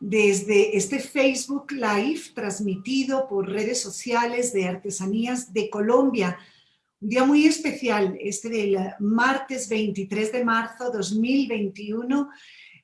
desde este Facebook Live transmitido por redes sociales de Artesanías de Colombia. Un día muy especial, este del martes 23 de marzo 2021,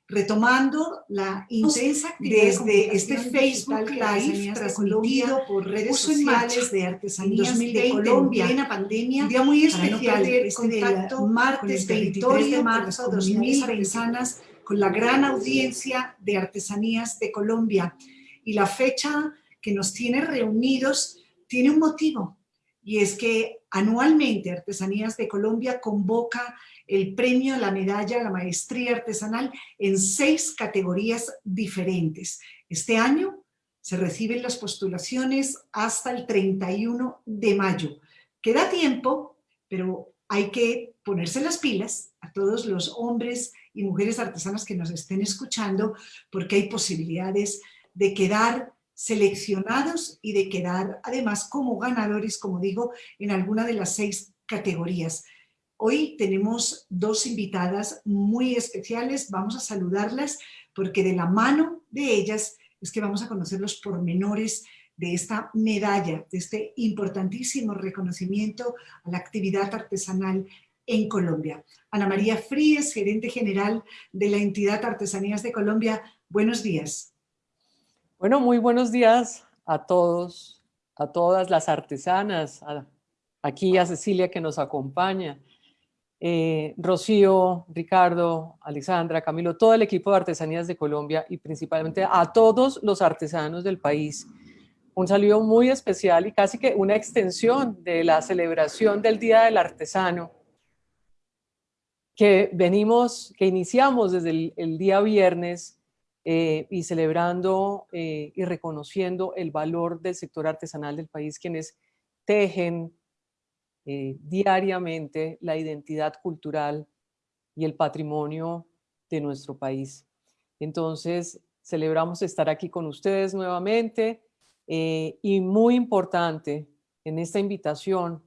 retomando la intensa actividad desde este Facebook Live transmitido por redes sociales de Artesanías de Colombia en pandemia. Un día muy especial, este del martes 23 de marzo 2021 con la gran audiencia de Artesanías de Colombia. Y la fecha que nos tiene reunidos tiene un motivo, y es que anualmente Artesanías de Colombia convoca el premio la medalla la maestría artesanal en seis categorías diferentes. Este año se reciben las postulaciones hasta el 31 de mayo. Queda tiempo, pero hay que ponerse las pilas a todos los hombres y mujeres artesanas que nos estén escuchando, porque hay posibilidades de quedar seleccionados y de quedar además como ganadores, como digo, en alguna de las seis categorías. Hoy tenemos dos invitadas muy especiales, vamos a saludarlas porque de la mano de ellas es que vamos a conocer los pormenores de esta medalla, de este importantísimo reconocimiento a la actividad artesanal en Colombia. Ana María Fríes, gerente general de la entidad Artesanías de Colombia, buenos días. Bueno, muy buenos días a todos, a todas las artesanas, aquí a Cecilia que nos acompaña, eh, Rocío, Ricardo, Alexandra, Camilo, todo el equipo de Artesanías de Colombia y principalmente a todos los artesanos del país. Un saludo muy especial y casi que una extensión de la celebración del Día del Artesano que venimos, que iniciamos desde el, día viernes eh, y celebrando eh, y reconociendo el valor del sector artesanal del país, quienes tejen eh, diariamente la identidad cultural y el patrimonio de nuestro país. Entonces, celebramos estar aquí con ustedes nuevamente y muy importante en esta invitación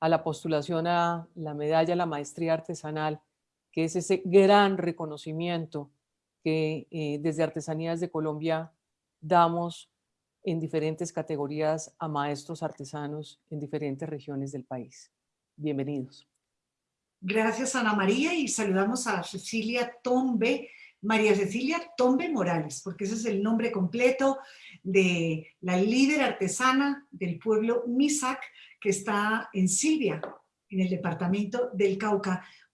a la postulación a la medalla a la maestría artesanal, que es ese gran reconocimiento que eh, desde Artesanías de Colombia damos en diferentes categorías a maestros artesanos en diferentes regiones del país. Bienvenidos. Gracias Ana María y saludamos a Cecilia Tombe, María Cecilia Tombe Morales, porque ese es el nombre completo de la líder artesana del pueblo Misac que está en Silvia, en el departamento del Cauca.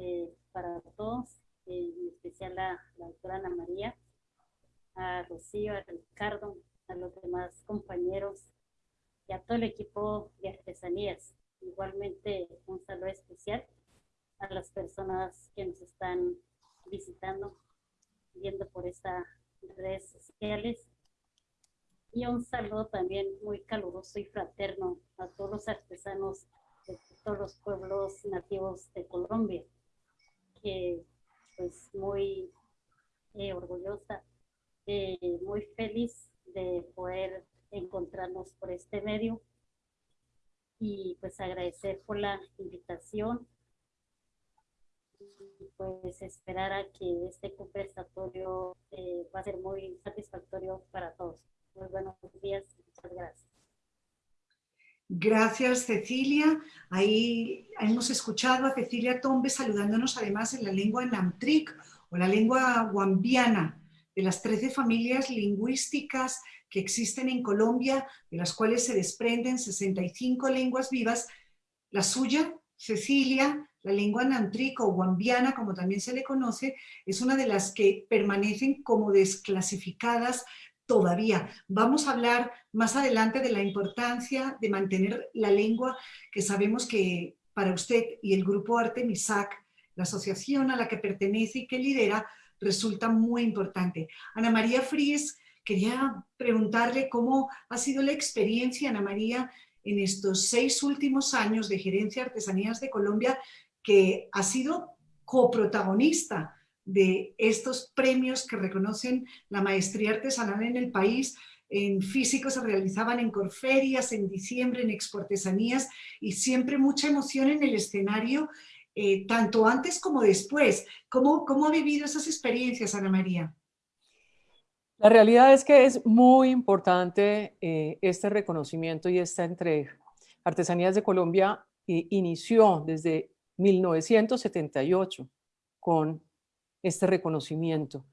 Eh, para todos, eh, en especial a la doctora Ana María, a Rocío, a Ricardo, a los demás compañeros y a todo el equipo de artesanías. Igualmente un saludo especial a las personas que nos están visitando, viendo por estas redes sociales. Y un saludo también muy caluroso y fraterno a todos los artesanos de todos los pueblos nativos de Colombia que pues muy eh, orgullosa, eh, muy feliz de poder encontrarnos por este medio y pues agradecer por la invitación y pues esperar a que este conversatorio eh, va a ser muy satisfactorio para todos. Muy buenos días, muchas gracias. Gracias, Cecilia. Ahí hemos escuchado a Cecilia Tombe saludándonos además en la lengua namtric o la lengua guambiana, de las 13 familias lingüísticas que existen en Colombia, de las cuales se desprenden 65 lenguas vivas. La suya, Cecilia, la lengua namtric o guambiana, como también se le conoce, es una de las que permanecen como desclasificadas todavía. Vamos a hablar más adelante de la importancia de mantener la lengua, que sabemos que para usted y el grupo Artemisac, la asociación a la que pertenece y que lidera, resulta muy importante. Ana María Fríes, quería preguntarle cómo ha sido la experiencia, Ana María, en estos seis últimos años de Gerencia Artesanías de Colombia, que ha sido coprotagonista de estos premios que reconocen la maestría artesanal en el país. En físico se realizaban en Corferias, en diciembre en Exportesanías y siempre mucha emoción en el escenario, eh, tanto antes como después. ¿Cómo, ¿Cómo ha vivido esas experiencias, Ana María? La realidad es que es muy importante eh, este reconocimiento y esta entrega. Artesanías de Colombia eh, inició desde 1978 con este reconocimiento.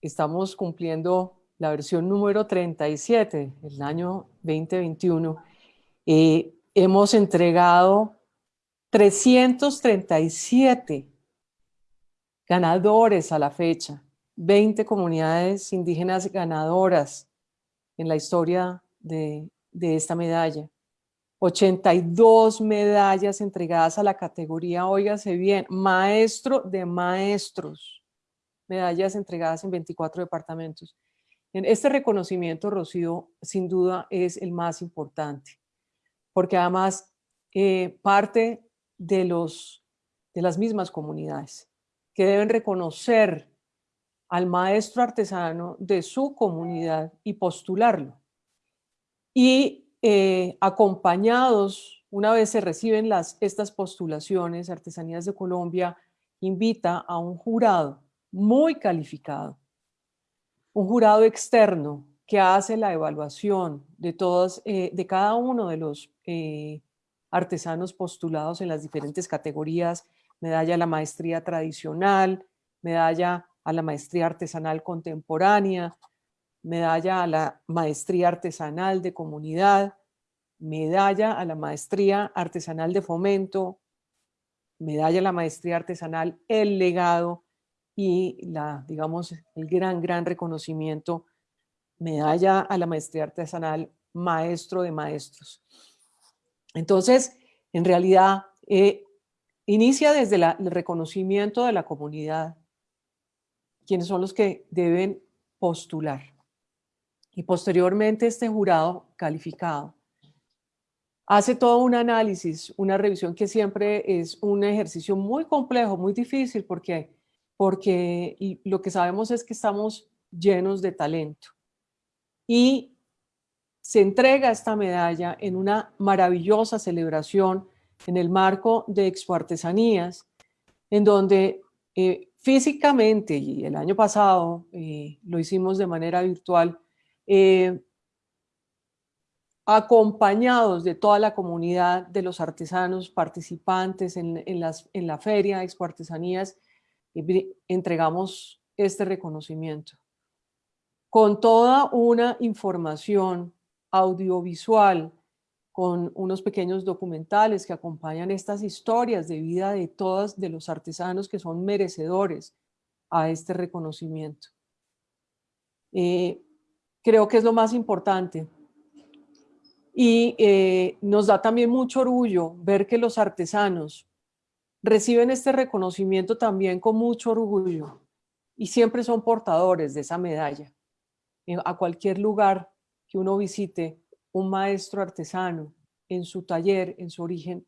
Estamos cumpliendo la versión número 37, el año 2021. Eh, hemos entregado 337 ganadores a la fecha, 20 comunidades indígenas ganadoras en la historia de, de esta medalla. 82 medallas entregadas a la categoría, óigase bien, maestro de maestros, medallas entregadas en 24 departamentos. Este reconocimiento, Rocío, sin duda es el más importante, porque además eh, parte de, los, de las mismas comunidades que deben reconocer al maestro artesano de su comunidad y postularlo. Y eh, acompañados, una vez se reciben las, estas postulaciones, Artesanías de Colombia invita a un jurado muy calificado, un jurado externo que hace la evaluación de, todos, eh, de cada uno de los eh, artesanos postulados en las diferentes categorías, medalla a la maestría tradicional, medalla a la maestría artesanal contemporánea, medalla a la maestría artesanal de comunidad, medalla a la maestría artesanal de fomento, medalla a la maestría artesanal El Legado y la, digamos, el gran, gran reconocimiento, medalla a la maestría artesanal Maestro de Maestros. Entonces, en realidad, eh, inicia desde el reconocimiento de la comunidad, quienes son los que deben postular. Y posteriormente este jurado calificado hace todo un análisis, una revisión que siempre es un ejercicio muy complejo, muy difícil, porque, porque lo que sabemos es que estamos llenos de talento. Y se entrega esta medalla en una maravillosa celebración en el marco de Expo Artesanías, en donde eh, físicamente, y el año pasado eh, lo hicimos de manera virtual, eh, acompañados de toda la comunidad de los artesanos participantes en, las, en la feria Expo Artesanías, entregamos este reconocimiento. Con toda una información audiovisual, con unos pequeños documentales que acompañan estas historias de vida de todos de los artesanos que son merecedores a este reconocimiento. Eh, creo que es lo más importante. Y eh, nos da también mucho orgullo ver que los artesanos reciben este reconocimiento también con mucho orgullo y siempre son portadores de esa medalla. Eh, a cualquier lugar que uno visite, un maestro artesano en su taller, en su origen,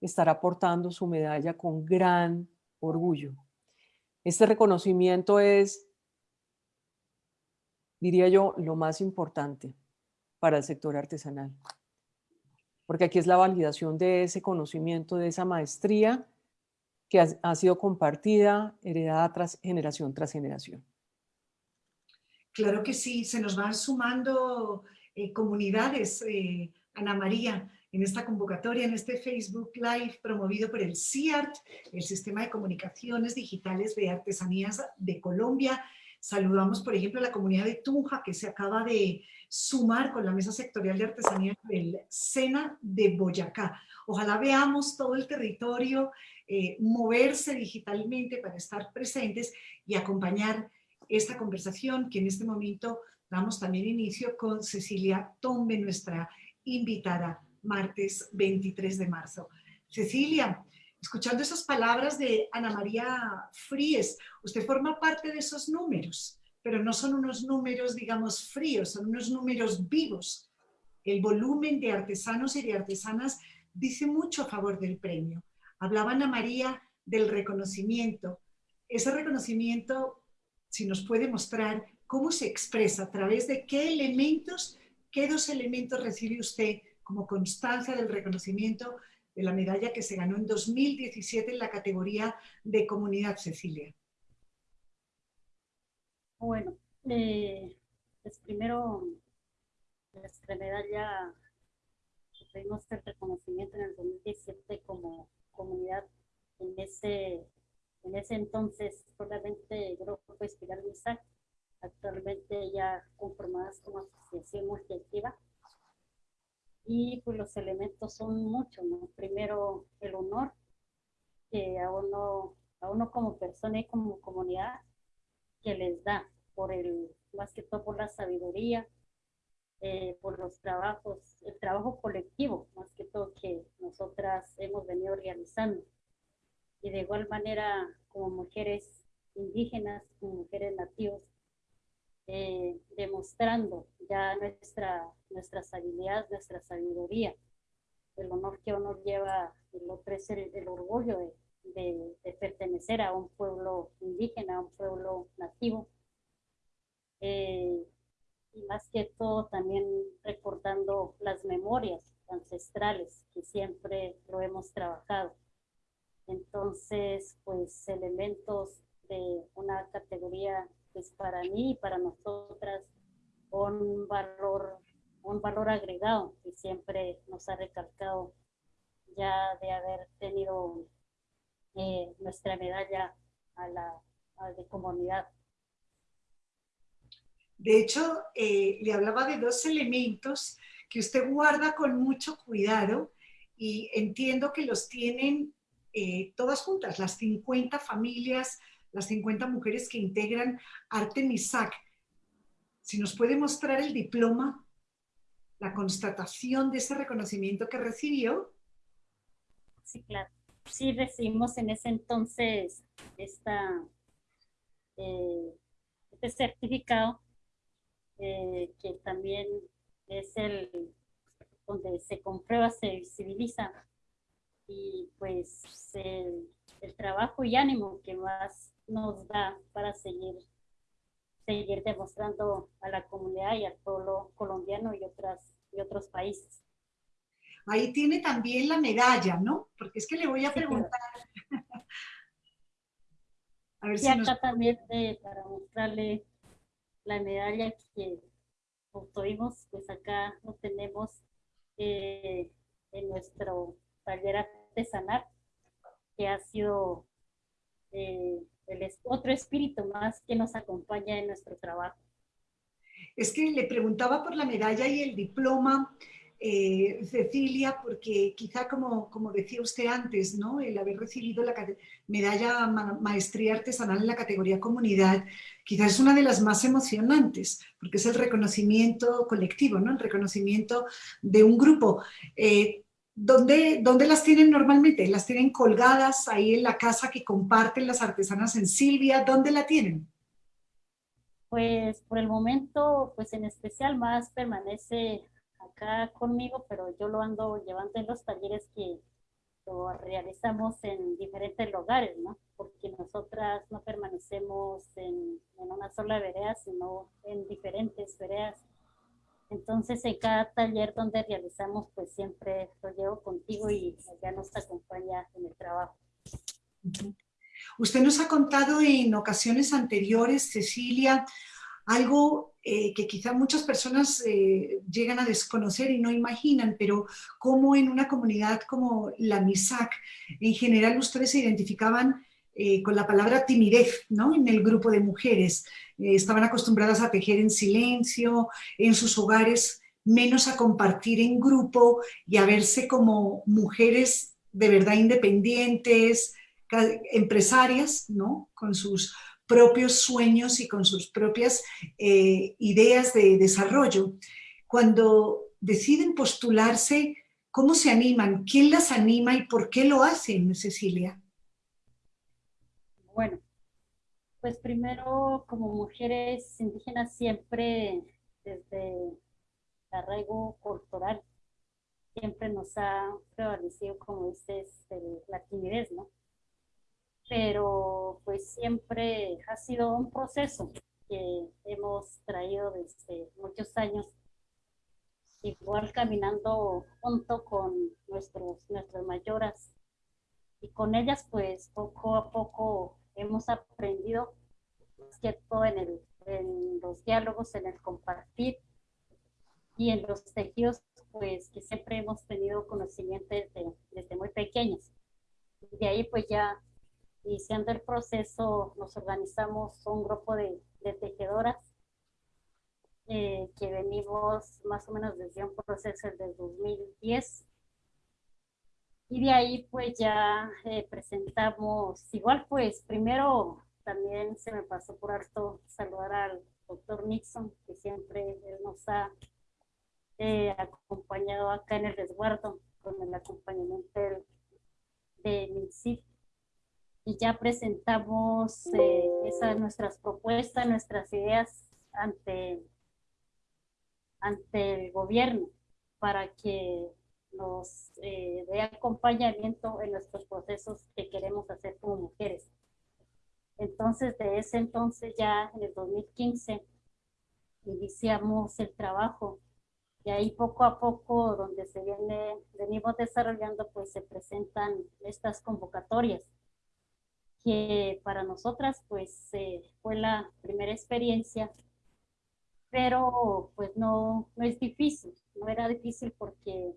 estará portando su medalla con gran orgullo. Este reconocimiento es diría yo, lo más importante para el sector artesanal. Porque aquí es la validación de ese conocimiento, de esa maestría que ha, sido compartida, heredada tras generación tras generación. Claro que sí, se nos van sumando eh, comunidades, eh, Ana María, en esta convocatoria, en este Facebook Live promovido por el CIART, el Sistema de Comunicaciones Digitales de Artesanías de Colombia, Saludamos, por ejemplo, a la comunidad de Tunja, que se acaba de sumar con la Mesa Sectorial de Artesanía del SENA de Boyacá. Ojalá veamos todo el territorio eh, moverse digitalmente para estar presentes y acompañar esta conversación que en este momento damos también inicio con Cecilia Tombe, nuestra invitada, martes 23 de marzo. Cecilia, escuchando esas palabras de Ana María Fríes, usted forma parte de esos números, pero no son unos números, digamos, fríos, son unos números vivos. El volumen de artesanos y de artesanas dice mucho a favor del premio. Hablaban a María del reconocimiento. Ese reconocimiento, si nos puede mostrar cómo se expresa, a través de qué elementos, qué dos elementos recibe usted como constancia del reconocimiento de la medalla que se ganó en 2017 en la categoría de Comunidad Cecilia. Bueno, eh, pues primero nuestra medalla tuvimos el reconocimiento en el 2017 como comunidad en ese en ese entonces solamente Grupo Espiral Misac, actualmente ya conformadas como asociación multiactiva y pues los elementos son muchos. Primero el honor que a uno, a uno como persona y como comunidad que les da por el, más que todo por la sabiduría, eh, por los trabajos, el trabajo colectivo, más que todo que nosotras hemos venido realizando. Y de igual manera, como mujeres indígenas, como mujeres nativas, eh, demostrando ya nuestra, nuestras habilidades, nuestra sabiduría. El honor que uno lleva, otro es el, orgullo de, de, pertenecer a un pueblo indígena, a un pueblo nativo. Eh, y más que todo también recordando las memorias ancestrales que siempre lo hemos trabajado. Entonces, pues elementos de una categoría pues para mí y para nosotras un valor, un valor agregado que siempre nos ha recalcado ya de haber tenido eh, nuestra medalla a la de comunidad. De hecho, eh, le hablaba de dos elementos que usted guarda con mucho cuidado y entiendo que los tienen eh, todas juntas, las 50 familias las 50 mujeres que integran Artemisac. Si nos puede mostrar el diploma, la constatación de ese reconocimiento que recibió. Sí, claro. Sí recibimos en ese entonces esta, eh, este certificado eh, que también es el donde se comprueba, se visibiliza y pues el, el trabajo y ánimo que más nos da para seguir, seguir demostrando a la comunidad y al pueblo colombiano y, otras, y otros países. Ahí tiene también la medalla, ¿no? Porque es que le voy a preguntar. a ver si acá también eh, para mostrarle la medalla que obtuvimos, pues acá lo tenemos eh, en nuestro taller artesanal, que ha sido eh, el otro espíritu más que nos acompaña en nuestro trabajo. Es que le preguntaba por la medalla y el diploma, eh, Cecilia, porque quizá como, como decía usted antes, ¿no? el haber recibido la medalla maestría artesanal en la categoría comunidad, quizás es una de las más emocionantes, porque es el reconocimiento colectivo, ¿no? el reconocimiento de un grupo. Eh, ¿Dónde, ¿Dónde, las tienen normalmente? ¿Las tienen colgadas ahí en la casa que comparten las artesanas en Silvia? ¿Dónde la tienen? Pues por el momento, pues en especial más permanece acá conmigo, pero yo lo ando llevando en los talleres que lo realizamos en diferentes lugares, ¿no? Porque nosotras no permanecemos en, en una sola vereda, sino en diferentes veredas entonces, en cada taller donde realizamos, pues siempre lo llevo contigo y ya nos acompaña en el trabajo. Usted nos ha contado en ocasiones anteriores, Cecilia, algo eh, que quizá muchas personas eh, llegan a desconocer y no imaginan, pero cómo en una comunidad como la MISAC, en general ustedes se identificaban eh, con la palabra timidez ¿no? en el grupo de mujeres. Eh, estaban acostumbradas a tejer en silencio, en sus hogares, menos a compartir en grupo y a verse como mujeres de verdad independientes, empresarias, ¿no? con sus propios sueños y con sus propias eh, ideas de desarrollo. Cuando deciden postularse, ¿cómo se animan? ¿Quién las anima y por qué lo hacen, Cecilia? Bueno, Pues primero, como mujeres indígenas, siempre desde arraigo cultural, siempre nos ha prevalecido, como dices, la timidez, ¿no? Pero pues siempre ha sido un proceso que hemos traído desde muchos años, igual caminando junto con nuestros, nuestras mayoras. Y con ellas, pues poco a poco hemos aprendido, todo en, el, en los diálogos, en el compartir y en los tejidos, pues que siempre hemos tenido conocimiento desde, desde muy pequeños. De ahí, pues ya iniciando el proceso, nos organizamos un grupo de, de tejedoras eh, que venimos más o menos desde un proceso del 2010. Y de ahí pues ya eh, presentamos, igual pues primero también se me pasó por alto saludar al doctor Nixon, que siempre él nos ha eh, acompañado acá en el resguardo con el acompañamiento de MINSIF y ya presentamos eh, esas nuestras propuestas, nuestras ideas ante, ante el gobierno para que nos eh, dé acompañamiento en nuestros procesos que queremos hacer como mujeres. Entonces, de ese entonces ya en el 2015 iniciamos el trabajo y ahí poco a poco donde se viene, venimos desarrollando, pues se presentan estas convocatorias que para nosotras pues eh, fue la primera experiencia, pero pues no, no es difícil, no era difícil porque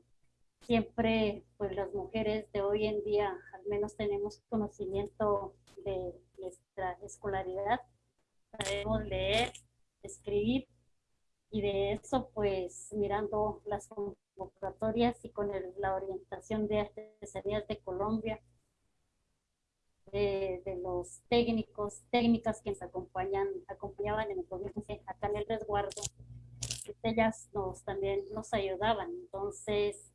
siempre pues las mujeres de hoy en día al menos tenemos conocimiento de nuestra escolaridad, sabemos leer, escribir y de eso pues mirando las convocatorias y con la orientación de artesanías de Colombia de, los técnicos, técnicas que nos acompañan, acompañaban en el gobierno acá en el resguardo, ellas nos también nos ayudaban. Entonces,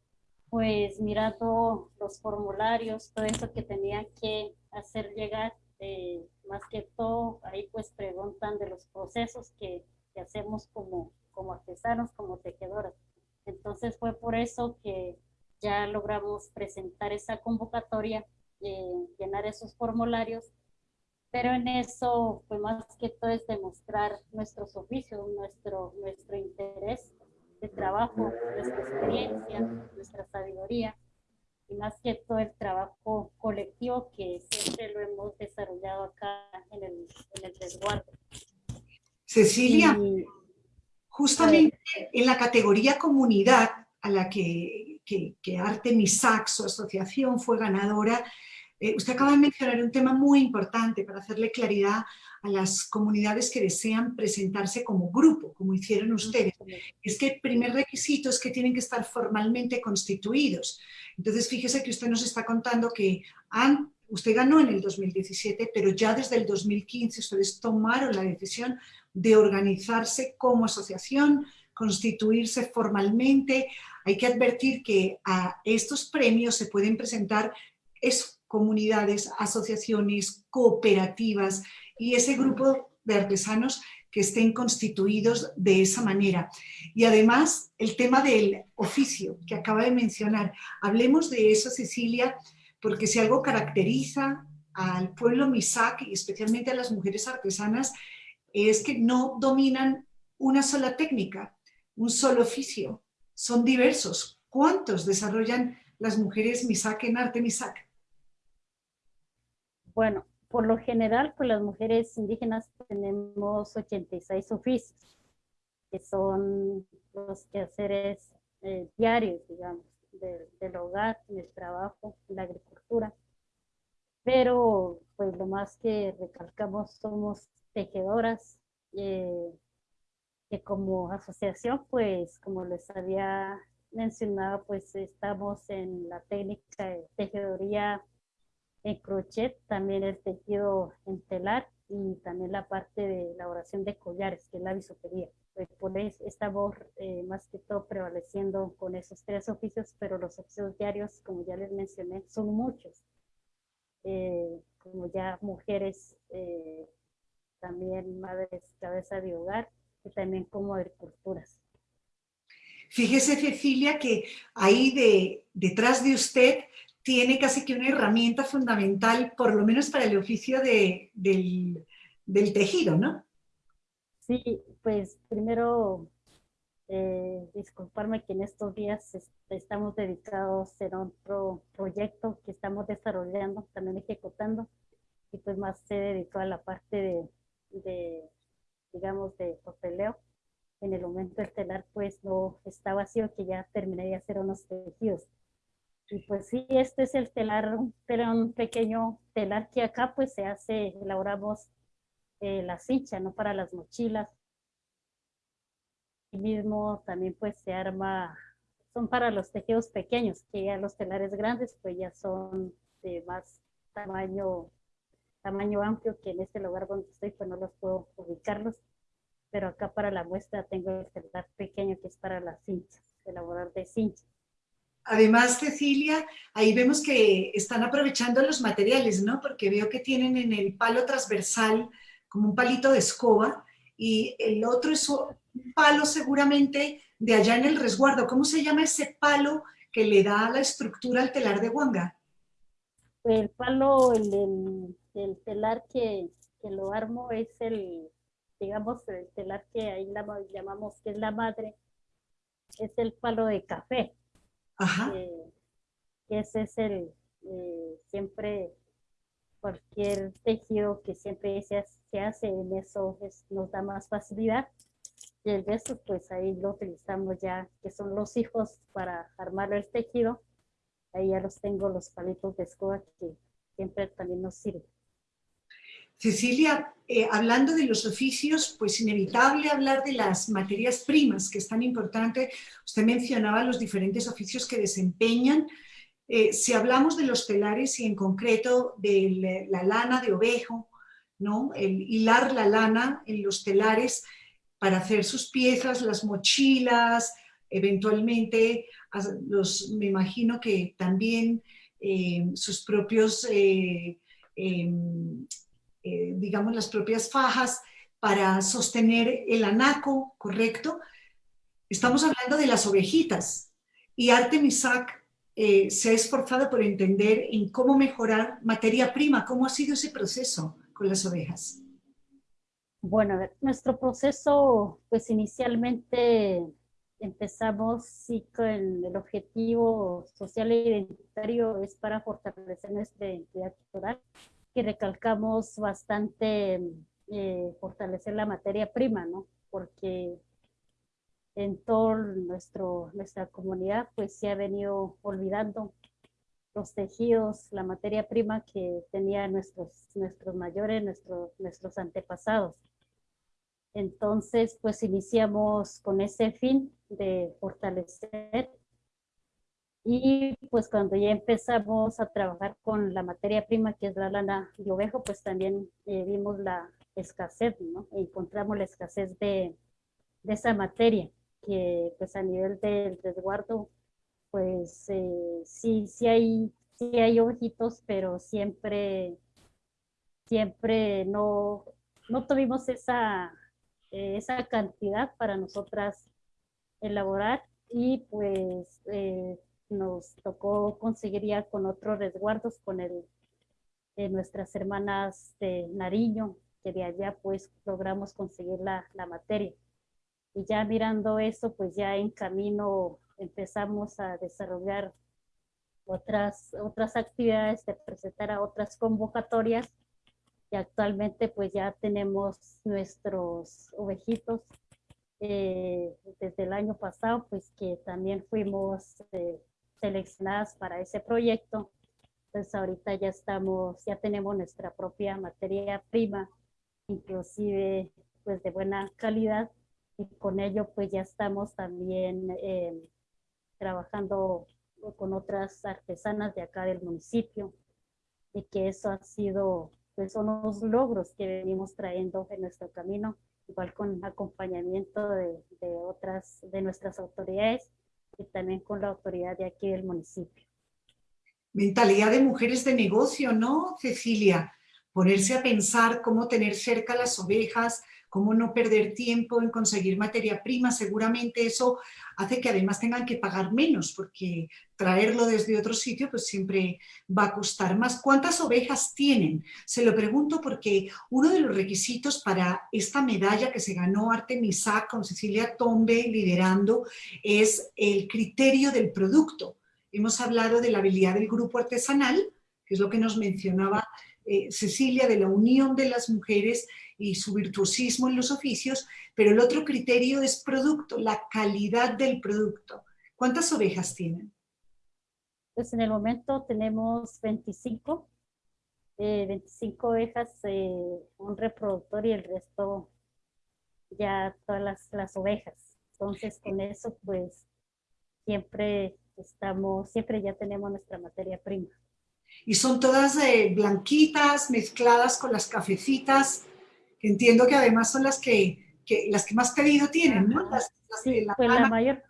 pues mirando los formularios, todo eso que tenían que hacer llegar, eh, más que todo, ahí pues preguntan de los procesos que, hacemos como, como artesanos, como tejedoras. Entonces fue por eso que ya logramos presentar esa convocatoria eh, llenar esos formularios, pero en eso, pues más que todo es demostrar nuestros oficios, nuestro, nuestro interés de trabajo, nuestra experiencia, nuestra sabiduría, y más que todo el trabajo colectivo que siempre lo hemos desarrollado acá en el, en el resguardo. Cecilia, justamente en la categoría comunidad a la que, que, que Arte Misac, su asociación, fue ganadora, eh, usted acaba de mencionar un tema muy importante para hacerle claridad a las comunidades que desean presentarse como grupo, como hicieron ustedes. Es que el primer requisito es que tienen que estar formalmente constituidos. Entonces, fíjese que usted nos está contando que han, usted ganó en el 2017, pero ya desde el 2015 ustedes tomaron la decisión de organizarse como asociación, constituirse formalmente. Hay que advertir que a estos premios se pueden presentar es comunidades, asociaciones, cooperativas y ese grupo de artesanos que estén constituidos de esa manera. Y además, el tema del oficio que acaba de mencionar. Hablemos de eso, Cecilia, porque si algo caracteriza al pueblo Misak y especialmente a las mujeres artesanas es que no dominan una sola técnica, un solo oficio. Son diversos. ¿Cuántos desarrollan las mujeres Misak en arte Misak? Bueno, por lo general, pues las mujeres indígenas tenemos 86 oficios, que son los quehaceres eh, diarios, digamos, del hogar, del trabajo, la agricultura. Pero, pues lo más que recalcamos somos tejedoras, eh, que como asociación, pues como les había mencionado, pues estamos en la técnica de tejedoría en crochet, también el tejido en telar y también la parte de elaboración de collares, que es la bisutería. Pues por eso estamos eh, más que todo prevaleciendo con esos tres oficios, pero los oficios diarios, como ya les mencioné, son muchos. Eh, como ya mujeres eh, también madres cabeza de hogar y también como agriculturas. Fíjese, Cecilia, que ahí de, detrás de usted tiene casi que una herramienta fundamental, por lo menos para el oficio de, del, del, tejido, ¿no? Sí, pues primero eh, disculparme que en estos días estamos dedicados en otro proyecto que estamos desarrollando, también ejecutando, y pues más se dedicó a la parte de, de digamos, de papeleo. En el momento del telar, pues no está vacío, que ya terminé de hacer unos tejidos. Y pues sí, este es el telar, un, un pequeño telar que acá pues se hace, elaboramos eh, la cincha, ¿no? Para las mochilas. Y mismo también pues se arma, son para los tejidos pequeños, que ya los telares grandes pues ya son de más tamaño, tamaño amplio, que en este lugar donde estoy pues no los puedo ubicarlos. Pero acá para la muestra tengo el telar pequeño que es para las cinchas, elaborar de cinchas. Además, Cecilia, ahí vemos que están aprovechando los materiales, ¿no? Porque veo que tienen en el palo transversal como un palito de escoba y el otro es un palo seguramente de allá en el resguardo. ¿Cómo se llama ese palo que le da la estructura al telar de Huanga? El palo, el, el, telar que, que, lo armo es el, digamos, el telar que ahí llamamos que es la madre, es el palo de café. Ajá. ese es el, eh, siempre, cualquier tejido que siempre se, se hace en eso nos da más facilidad. Y el resto, pues ahí lo utilizamos ya, que son los hijos para armar el tejido. Ahí ya los tengo los palitos de escoba que siempre también nos sirven. Cecilia, eh, hablando de los oficios, pues inevitable hablar de las materias primas, que es tan importante. Usted mencionaba los diferentes oficios que desempeñan. Eh, si hablamos de los telares y en concreto de la lana de ovejo, ¿no? el hilar la lana en los telares para hacer sus piezas, las mochilas, eventualmente, los, me imagino que también eh, sus propios em, digamos, las propias fajas para sostener el anaco, ¿correcto? Estamos hablando de las ovejitas y Artemisac eh, se ha esforzado por entender en cómo mejorar materia prima, cómo ha sido ese proceso con las ovejas. Bueno, nuestro proceso, pues inicialmente empezamos sí con el objetivo social e identitario es para fortalecer nuestra identidad cultural que recalcamos bastante eh, fortalecer la materia prima, ¿no? Porque en toda nuestra comunidad pues se ha venido olvidando los tejidos, la materia prima que tenían nuestros, nuestros mayores, nuestros, nuestros antepasados. Entonces, pues iniciamos con ese fin de fortalecer y pues cuando ya empezamos a trabajar con la materia prima, que es la lana de ovejo, pues también eh, vimos la escasez, ¿no? encontramos la escasez de, de, esa materia, que pues a nivel del resguardo, pues eh, sí, sí hay, sí hay ovejitos, pero siempre, siempre no, no tuvimos esa, eh, esa cantidad para nosotras elaborar y pues nos tocó conseguir con otros resguardos, con el de nuestras hermanas de Nariño, que de allá pues logramos conseguir la, la materia. Y ya mirando eso, pues ya en camino empezamos a desarrollar otras, otras actividades, de presentar a otras convocatorias y actualmente pues ya tenemos nuestros ovejitos eh, desde el año pasado, pues que también fuimos eh, seleccionadas para ese proyecto. Entonces ahorita ya estamos, ya tenemos nuestra propia materia prima, inclusive pues de buena calidad y con ello pues ya estamos también eh, trabajando con otras artesanas de acá del municipio y que eso ha sido pues son los logros que venimos trayendo en nuestro camino, igual con acompañamiento de, de otras de nuestras autoridades y también con la autoridad de aquí del municipio. Mentalidad de mujeres de negocio, ¿no, Cecilia? ponerse a pensar cómo tener cerca las ovejas, cómo no perder tiempo en conseguir materia prima, seguramente eso hace que además tengan que pagar menos, porque traerlo desde otro sitio pues siempre va a costar más. ¿Cuántas ovejas tienen? Se lo pregunto porque uno de los requisitos para esta medalla que se ganó Artemisa con Cecilia Tombe liderando es el criterio del producto. Hemos hablado de la habilidad del grupo artesanal, que es lo que nos mencionaba eh, Cecilia, de la unión de las mujeres y su virtuosismo en los oficios, pero el otro criterio es producto, la calidad del producto. ¿Cuántas ovejas tienen? Pues en el momento tenemos 25, 25 eh, ovejas, eh, un reproductor y el resto ya todas las, las ovejas. Entonces con eso pues siempre estamos, siempre ya tenemos nuestra materia prima. Y son todas eh, blanquitas, mezcladas con las cafecitas, que entiendo que además son las que, las que más pedido tienen, ¿no? sí, la pues la mayor,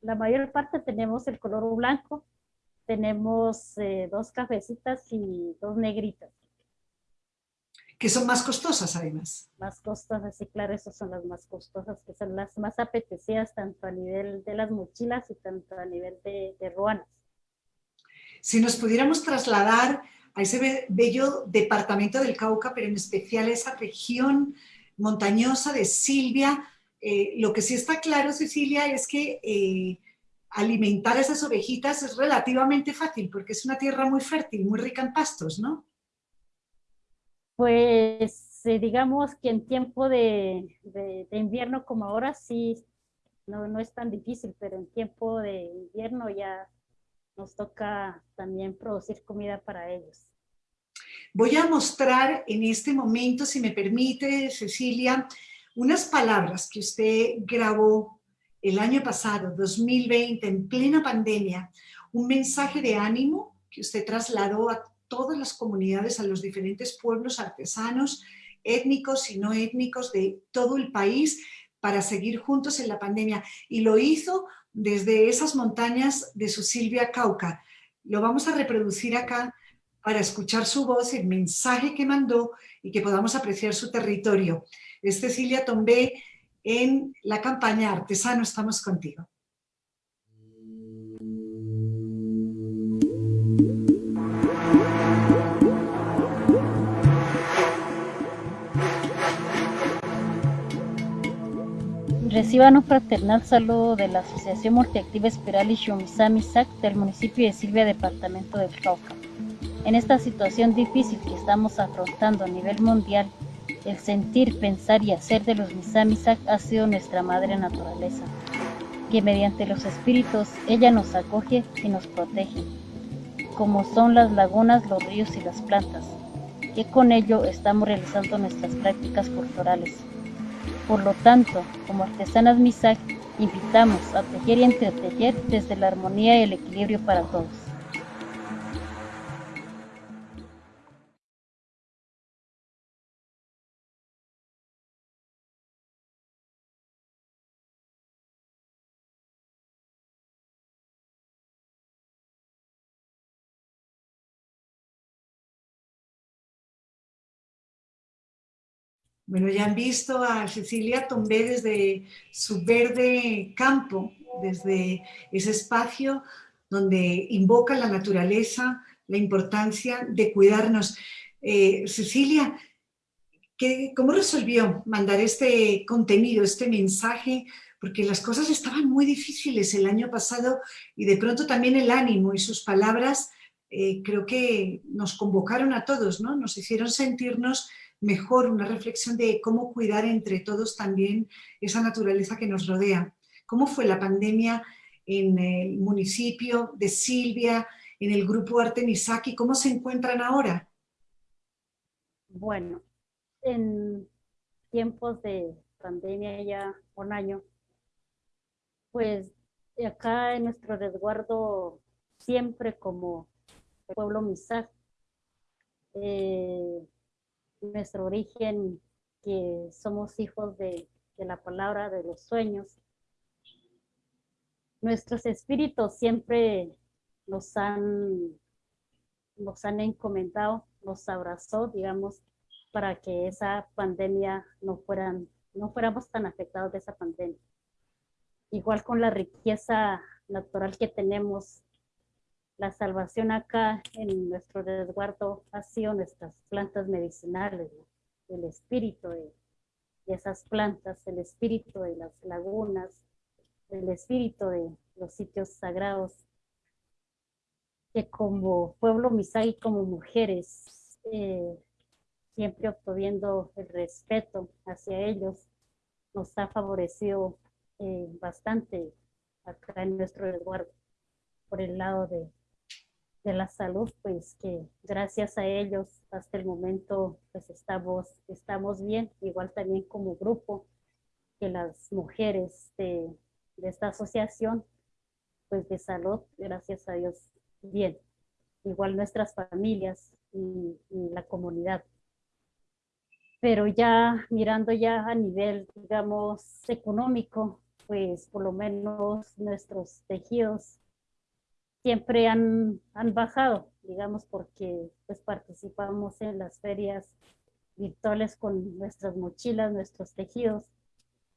la mayor parte tenemos el color blanco, tenemos eh, dos cafecitas y dos negritas. Que son más costosas además. Más costosas, sí, claro, esas son las más costosas, que son las más apetecidas tanto a nivel de las mochilas y tanto a nivel de, de ruanas. Si nos pudiéramos trasladar a ese bello departamento del Cauca, pero en especial esa región montañosa de Silvia. Eh, lo que sí está claro, Cecilia, es que eh, alimentar a esas ovejitas es relativamente fácil, porque es una tierra muy fértil, muy rica en pastos, ¿no? Pues digamos que en tiempo de, de, invierno como ahora sí, no, no es tan difícil, pero en tiempo de invierno ya nos toca también producir comida para ellos. Voy a mostrar en este momento, si me permite, Cecilia, unas palabras que usted grabó el año pasado, 2020, en plena pandemia, un mensaje de ánimo que usted trasladó a todas las comunidades, a los diferentes pueblos artesanos, étnicos y no étnicos de todo el país para seguir juntos en la pandemia. Y lo hizo desde esas montañas de su Silvia Cauca. Lo vamos a reproducir acá para escuchar su voz, el mensaje que mandó y que podamos apreciar su territorio. Es Cecilia Tombé en la campaña Artesano Estamos Contigo. Reciban un fraternal saludo de la Asociación Multiactiva Espiral y Shumisami del municipio de Silvia, departamento del Cauca. En esta situación difícil que estamos afrontando a nivel mundial, el sentir, pensar y hacer de los Misamisak ha sido nuestra madre naturaleza, que mediante los espíritus ella nos acoge y nos protege, como son las lagunas, los ríos y las plantas, que con ello estamos realizando nuestras prácticas culturales. Por lo tanto, como artesanas Misak, invitamos a tejer y entretejer desde la armonía y el equilibrio para todos. Bueno, ya han visto a Cecilia Tombé desde su verde campo, desde ese espacio donde invoca la naturaleza, la importancia de cuidarnos. Eh, Cecilia, ¿cómo resolvió mandar este contenido, este mensaje? Porque las cosas estaban muy difíciles el año pasado y de pronto también el ánimo y sus palabras eh, creo que nos convocaron a todos, ¿no? Nos hicieron sentirnos mejor, una reflexión de cómo cuidar entre todos también esa naturaleza que nos rodea. ¿Cómo fue la pandemia en el municipio de Silvia, en el grupo Artemisaki? ¿Cómo se encuentran ahora? Bueno, en tiempos de pandemia ya un año, pues acá en nuestro resguardo siempre como pueblo Misak, eh, nuestro origen, que somos hijos de, la palabra, de los sueños. Nuestros espíritus siempre nos han, nos han encomendado, nos abrazó, digamos, para que esa pandemia no, fueran, no fuéramos tan afectados de esa pandemia. Igual con la riqueza natural que tenemos, la salvación acá en nuestro resguardo ha sido nuestras plantas medicinales, el espíritu de, esas plantas, el espíritu de las lagunas, el espíritu de los sitios sagrados, que como pueblo misai, como mujeres, eh, siempre obteniendo el respeto hacia ellos, nos ha favorecido eh, bastante acá en nuestro resguardo por el lado de, de, la salud, pues que gracias a ellos hasta el momento pues estamos, estamos bien, igual también como grupo, que las mujeres de, esta asociación pues de salud, gracias a Dios, bien. Igual nuestras familias y, la comunidad. Pero ya mirando ya a nivel, digamos, económico, pues por lo menos nuestros tejidos siempre han, han bajado, digamos, porque pues participamos en las ferias virtuales con nuestras mochilas, nuestros tejidos,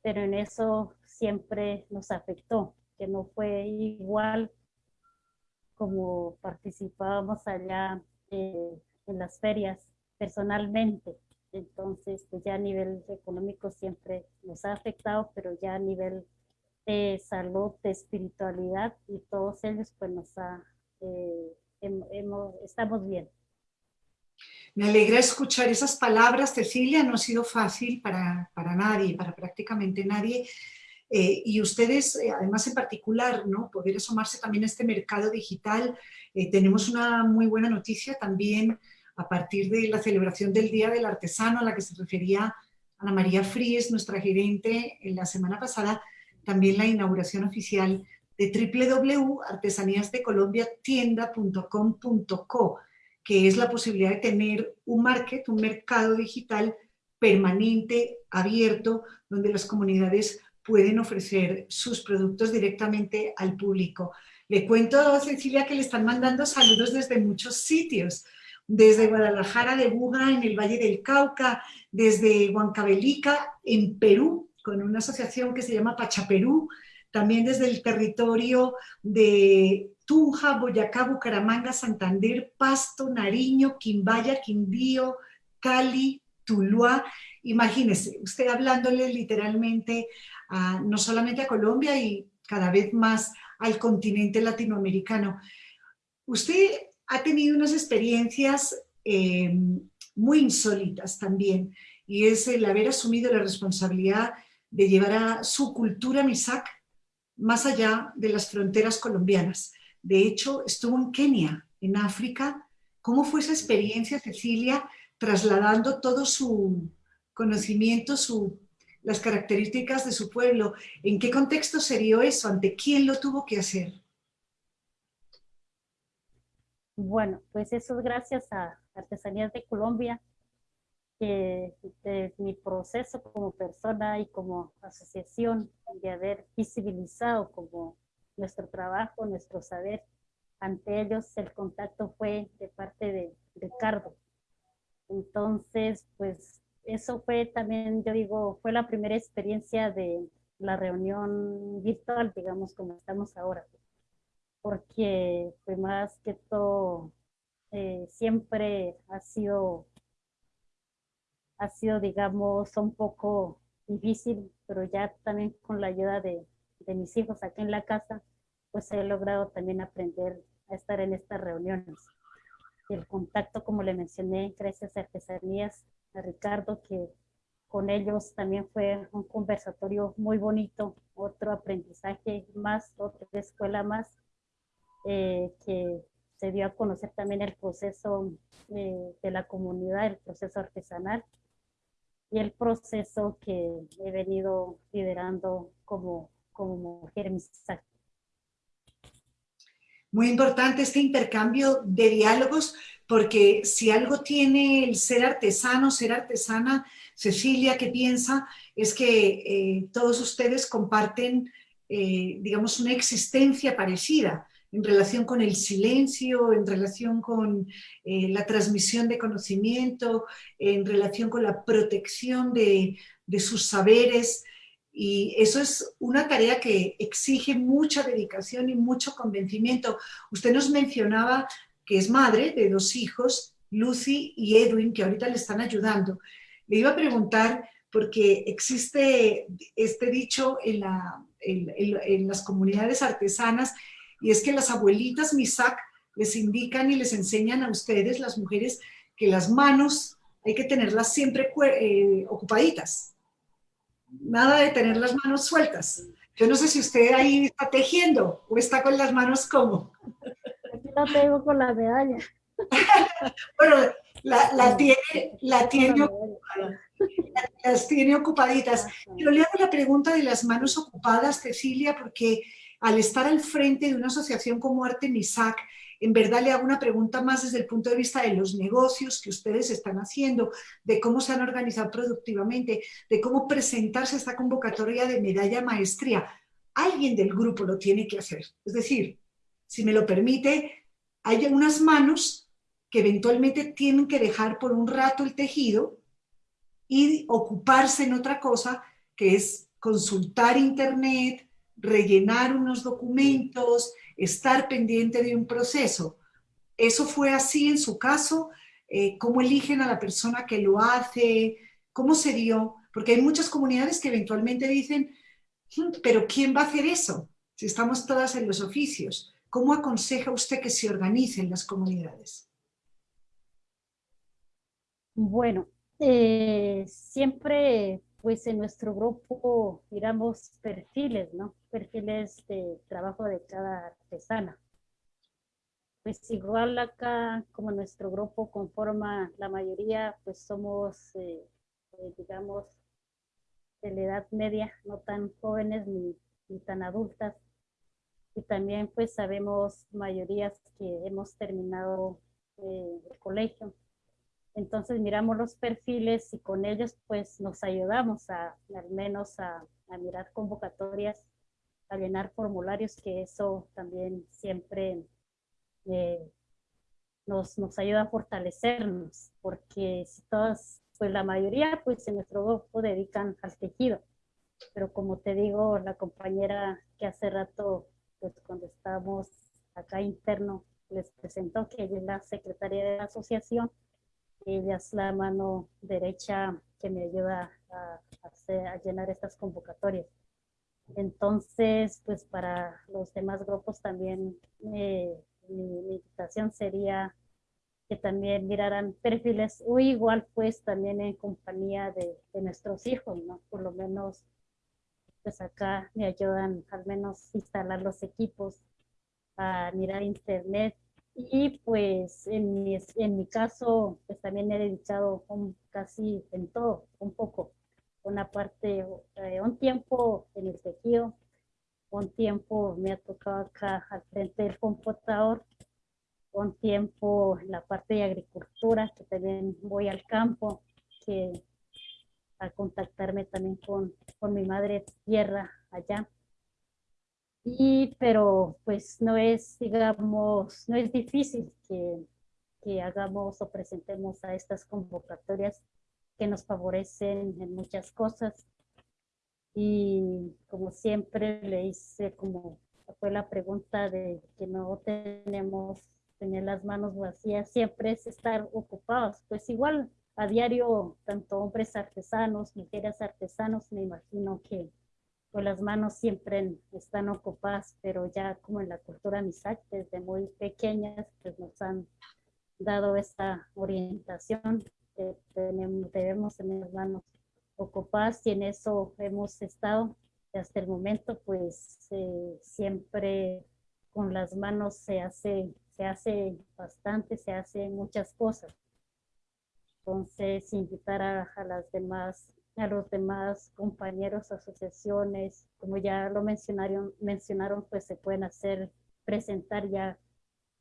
pero en eso siempre nos afectó que no fue igual como participábamos allá eh, en las ferias personalmente. Entonces, pues ya a nivel económico siempre nos ha afectado, pero ya a nivel de salud, de espiritualidad y todos ellos, pues nos ha, eh, hemos, estamos bien. Me alegra escuchar esas palabras, Cecilia, no ha sido fácil para, para nadie, para prácticamente nadie, eh, y ustedes, eh, además en particular, ¿no? poder asomarse también a este mercado digital. Eh, tenemos una muy buena noticia también a partir de la celebración del Día del Artesano, a la que se refería Ana María Fríes, nuestra gerente, en la semana pasada, también la inauguración oficial de www.artesaníasdecolombiatienda.com.co, que es la posibilidad de tener un market, un mercado digital permanente, abierto, donde las comunidades pueden ofrecer sus productos directamente al público. Le cuento a Cecilia que le están mandando saludos desde muchos sitios, desde Guadalajara de Buga en el Valle del Cauca, desde Huancavelica en Perú, con una asociación que se llama Pachaperú, también desde el territorio de Tunja, Boyacá, Bucaramanga, Santander, Pasto, Nariño, Quimbaya, Quindío, Cali, Tuluá. Imagínese, usted hablándole literalmente no solamente a Colombia y cada vez más al continente latinoamericano. Usted ha tenido unas experiencias eh, muy insólitas también y es el haber asumido la responsabilidad de llevar a su cultura MISAC más allá de las fronteras colombianas. De hecho, estuvo en Kenia, en África. ¿Cómo fue esa experiencia, Cecilia, trasladando todo su conocimiento, su las características de su pueblo. ¿En qué contexto se dio eso? ¿Ante quién lo tuvo que hacer? Bueno, pues eso es gracias a Artesanías de Colombia, que de mi proceso como persona y como asociación de haber visibilizado como nuestro trabajo, nuestro saber, ante ellos el contacto fue de parte de Ricardo. Entonces, pues eso fue también, yo digo, fue la primera experiencia de la reunión virtual, digamos, como estamos ahora. Porque fue más que todo, eh, siempre ha sido, ha sido, digamos, un poco difícil, pero ya también con la ayuda de, de mis hijos aquí en la casa, pues he logrado también aprender a estar en estas reuniones. El contacto, como le mencioné, gracias a Artesanías, a Ricardo, que con ellos también fue un conversatorio muy bonito, otro aprendizaje más, otra escuela más, eh, que se dio a conocer también el proceso eh, de la comunidad, el proceso artesanal y el proceso que he venido liderando como, como mujer misaje. Muy importante este intercambio de diálogos porque si algo tiene el ser artesano, ser artesana, Cecilia, ¿qué piensa? Es que eh, todos ustedes comparten, eh, digamos, una existencia parecida. En relación con el silencio, en relación con eh, la transmisión de conocimiento, en relación con la protección de, de sus saberes. Y eso es una tarea que exige mucha dedicación y mucho convencimiento. Usted nos mencionaba que es madre de dos hijos, Lucy y Edwin, que ahorita le están ayudando. Le iba a preguntar, porque existe este dicho en, en las comunidades artesanas, y es que las abuelitas Misak les indican y les enseñan a ustedes, las mujeres, que las manos hay que tenerlas siempre eh, ocupaditas. Nada de tener las manos sueltas. Yo no sé si usted ahí está tejiendo o está con las manos como. Aquí la tengo con la medalla. bueno, la, tiene, la tiene las tiene ocupaditas. Pero le hago la pregunta de las manos ocupadas, Cecilia, porque al estar al frente de una asociación como Artemisac, en verdad le hago una pregunta más desde el punto de vista de los negocios que ustedes están haciendo, de cómo se han organizado productivamente, de cómo presentarse a esta convocatoria de medalla maestría. Alguien del grupo lo tiene que hacer. Es decir, si me lo permite, hay unas manos que eventualmente tienen que dejar por un rato el tejido y ocuparse en otra cosa que es consultar internet, rellenar unos documentos, estar pendiente de un proceso. ¿Eso fue así en su caso? Eh, ¿Cómo eligen a la persona que lo hace? ¿Cómo se dio? Porque hay muchas comunidades que eventualmente dicen, hmm, pero ¿quién va a hacer eso? Si estamos todas en los oficios. ¿Cómo aconseja usted que se organicen las comunidades? Bueno, eh, siempre pues en nuestro grupo miramos perfiles, ¿no? Perfiles de trabajo de cada artesana. Pues igual acá, como nuestro grupo conforma la mayoría, pues somos, eh, eh, digamos, de la edad media, no tan jóvenes ni, ni tan adultas. Y también pues sabemos mayorías que hemos terminado eh, el colegio entonces miramos los perfiles y con ellos pues nos ayudamos a al menos a, mirar convocatorias, a llenar formularios, que eso también siempre eh, nos, nos ayuda a fortalecernos, porque si todas, pues la mayoría pues en nuestro grupo dedican al tejido, pero como te digo, la compañera que hace rato, pues cuando estábamos acá interno, les presentó que ella es la secretaria de la asociación, ella es la mano derecha que me ayuda a, a, llenar estas convocatorias. Entonces, pues para los demás grupos también eh, mi, invitación sería que también miraran perfiles o igual pues también en compañía de, nuestros hijos, ¿no? Por lo menos pues acá me ayudan al menos instalar los equipos, a mirar internet y pues en mi, en mi caso, pues también he dedicado casi en todo, un poco. Una parte, eh, un tiempo en el tejido, un tiempo me ha tocado acá al frente del computador, un tiempo en la parte de agricultura, que también voy al campo, que a contactarme también con, con mi madre tierra allá. Y, pero pues no es, digamos, no es difícil que, que hagamos o presentemos a estas convocatorias que nos favorecen en muchas cosas. Y como siempre le hice, como fue la pregunta de que no tenemos tener las manos vacías, siempre es estar ocupados. Pues igual a diario, tanto hombres artesanos, mujeres artesanos, me imagino que pues las manos siempre están ocupadas, pero ya como en la cultura MISAC, desde muy pequeñas, pues nos han dado esta orientación que tenemos, debemos tener manos ocupadas y en eso hemos estado hasta el momento, pues eh, siempre con las manos se hace, se hace bastante, se hace muchas cosas. Entonces, invitar a las demás a los demás compañeros, asociaciones, como ya lo mencionaron, mencionaron, pues se pueden hacer, presentar ya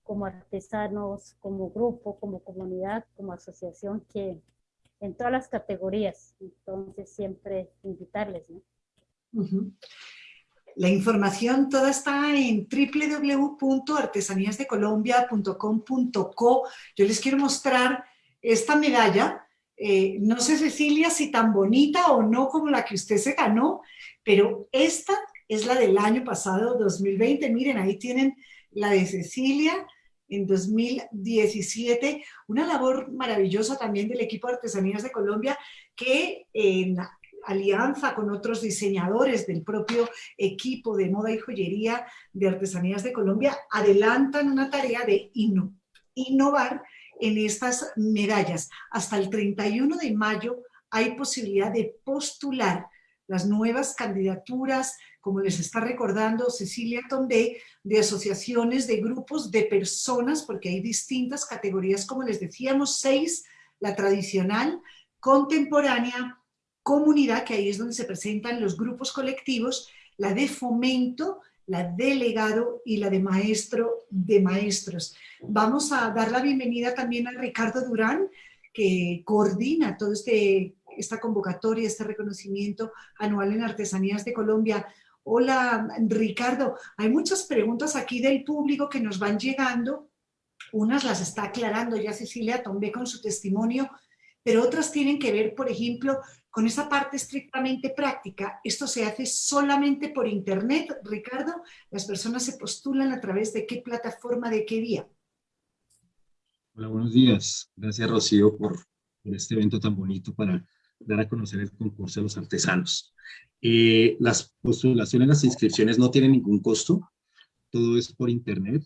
como artesanos, como grupo, como comunidad, como asociación, que en todas las categorías. Entonces siempre invitarles, ¿no? La información toda está en www.artesaníasdecolombia.com.co. Yo les quiero mostrar esta medalla. Eh, no sé, Cecilia, si tan bonita o no como la que usted se ganó, pero esta es la del año pasado, 2020. Miren, ahí tienen la de Cecilia en 2017. Una labor maravillosa también del equipo de Artesanías de Colombia que en alianza con otros diseñadores del propio equipo de moda y joyería de Artesanías de Colombia, adelantan una tarea de innovar en estas medallas. Hasta el 31 de mayo hay posibilidad de postular las nuevas candidaturas, como les está recordando Cecilia Tondé, de asociaciones, de grupos, de personas, porque hay distintas categorías, como les decíamos, seis, la tradicional, contemporánea, comunidad, que ahí es donde se presentan los grupos colectivos, la de fomento, la de legado y la de maestro de maestros. Vamos a dar la bienvenida también a Ricardo Durán, que coordina todo este esta convocatoria, este reconocimiento anual en Artesanías de Colombia. Hola, Ricardo. Hay muchas preguntas aquí del público que nos van llegando. Unas las está aclarando ya Cecilia Tombe con su testimonio, pero otras tienen que ver, por ejemplo, con esa parte estrictamente práctica. Esto se hace solamente por internet, Ricardo. Las personas se postulan a través de qué plataforma, de qué día. Hola, buenos días. Gracias, Rocío, por, este evento tan bonito para dar a conocer el concurso de los artesanos. Eh, las postulaciones, las inscripciones no tienen ningún costo. Todo es por internet.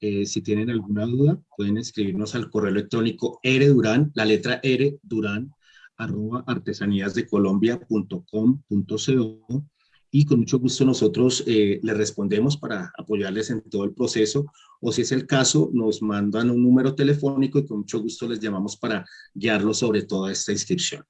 Eh, si tienen alguna duda, pueden escribirnos al correo electrónico rdurán, la letra R, durán, arroba artesaníasdecolombia.com.co y con mucho gusto nosotros eh, respondemos para apoyarles en todo el proceso o si es el caso nos mandan un número telefónico y con mucho gusto les llamamos para guiarlos sobre toda esta inscripción.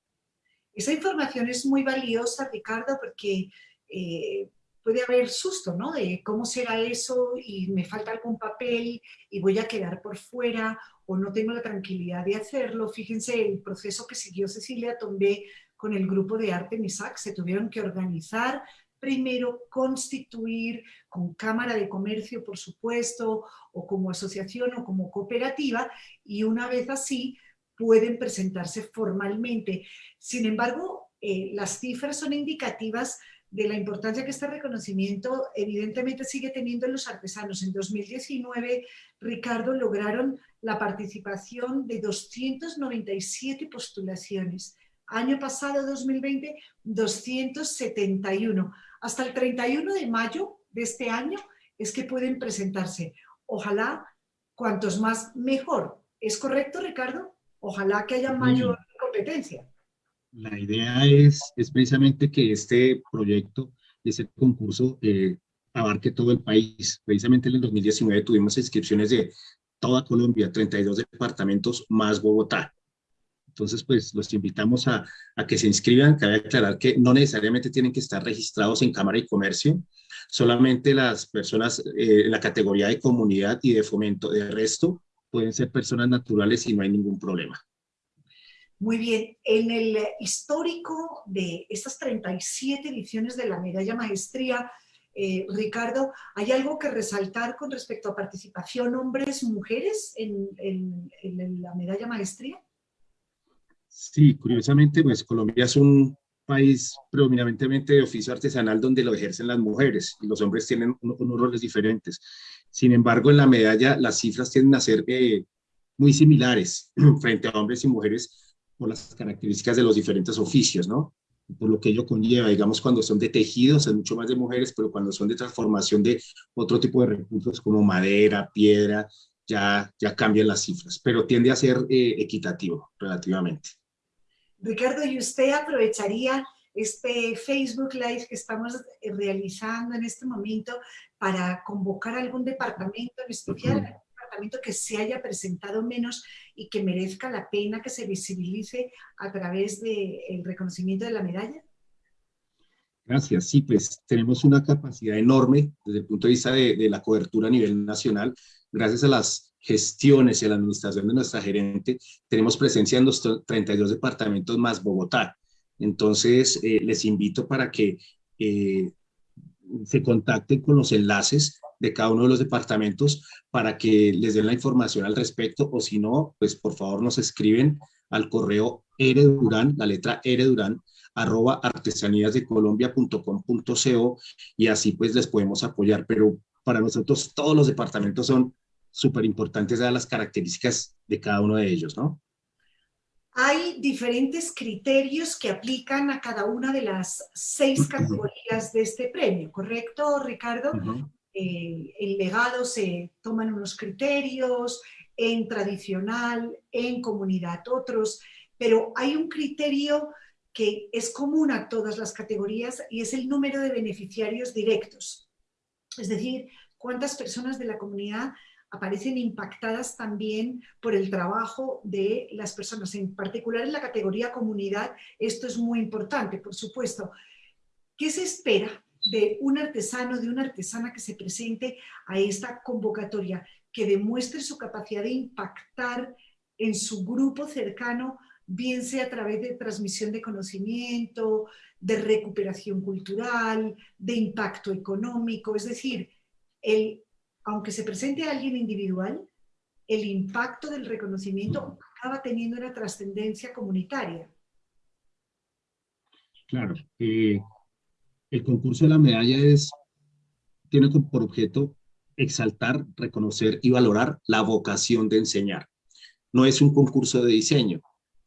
Esa información es muy valiosa, Ricardo, porque eh, puede haber susto, ¿no? De cómo será eso y me falta algún papel y voy a quedar por fuera o no tengo la tranquilidad de hacerlo. Fíjense el proceso que siguió Cecilia Tombé con el grupo de arte MISAC. Se tuvieron que organizar, primero constituir con Cámara de Comercio, por supuesto, o como asociación o como cooperativa, y una vez así pueden presentarse formalmente. Sin embargo, eh, las cifras son indicativas de la importancia que este reconocimiento evidentemente sigue teniendo en los artesanos. En 2019, Ricardo, lograron la participación de 297 postulaciones. Año pasado, 2020, 271. Hasta el 31 de mayo de este año es que pueden presentarse. Ojalá, cuantos más, mejor. ¿Es correcto, Ricardo? Ojalá que haya mayor competencia. La idea es, es precisamente que este proyecto, ese concurso, eh, abarque todo el país. Precisamente en el 2019 tuvimos inscripciones de toda Colombia, 32 departamentos más Bogotá. Entonces, pues los invitamos a, a, que se inscriban. Cabe aclarar que no necesariamente tienen que estar registrados en Cámara y Comercio, solamente las personas eh, en la categoría de comunidad y de fomento. De resto, pueden ser personas naturales y no hay ningún problema. Muy bien, en el histórico de estas 37 ediciones de la medalla maestría, eh, Ricardo, ¿hay algo que resaltar con respecto a participación hombres, mujeres en, en, la medalla maestría? Sí, curiosamente, pues Colombia es un país predominantemente de oficio artesanal donde lo ejercen las mujeres y los hombres tienen unos roles diferentes. Sin embargo, en la medalla las cifras tienden a ser eh, muy similares frente a hombres y mujeres por las características de los diferentes oficios, ¿no? Por lo que ello conlleva, digamos, cuando son de tejidos, es mucho más de mujeres, pero cuando son de transformación de otro tipo de recursos como madera, piedra, ya, ya cambian las cifras, pero tiende a ser eh, equitativo relativamente. Ricardo, ¿y usted aprovecharía este Facebook Live que estamos eh, realizando en este momento para convocar algún departamento en especial? que se haya presentado menos y que merezca la pena que se visibilice a través del reconocimiento de la medalla? Gracias. Sí, pues tenemos una capacidad enorme desde el punto de vista de, de, la cobertura a nivel nacional. Gracias a las gestiones y a la administración de nuestra gerente, tenemos presencia en los 32 departamentos más Bogotá. Entonces, eh, les invito para que eh, se contacten con los enlaces de cada uno de los departamentos para que les den la información al respecto o si no, pues por favor nos escriben al correo eredurán, la letra eredurán, arroba artesaníasdecolombia.com.co y así pues les podemos apoyar. Pero para nosotros todos los departamentos son súper importantes dadas las características de cada uno de ellos, ¿no? Hay diferentes criterios que aplican a cada una de las seis categorías de este premio, ¿correcto, Ricardo? Eh, en legado se toman unos criterios, en tradicional, en comunidad otros, pero hay un criterio que es común a todas las categorías y es el número de beneficiarios directos. Es decir, cuántas personas de la comunidad aparecen impactadas también por el trabajo de las personas, en particular en la categoría comunidad, esto es muy importante, por supuesto. ¿Qué se espera de un artesano, de una artesana que se presente a esta convocatoria, que demuestre su capacidad de impactar en su grupo cercano, bien sea a través de transmisión de conocimiento, de recuperación cultural, de impacto económico, es decir, el, aunque se presente a alguien individual, el impacto del reconocimiento acaba teniendo una trascendencia comunitaria. Claro. Eh, el concurso de la medalla es, tiene por objeto exaltar, reconocer y valorar la vocación de enseñar. No es un concurso de diseño.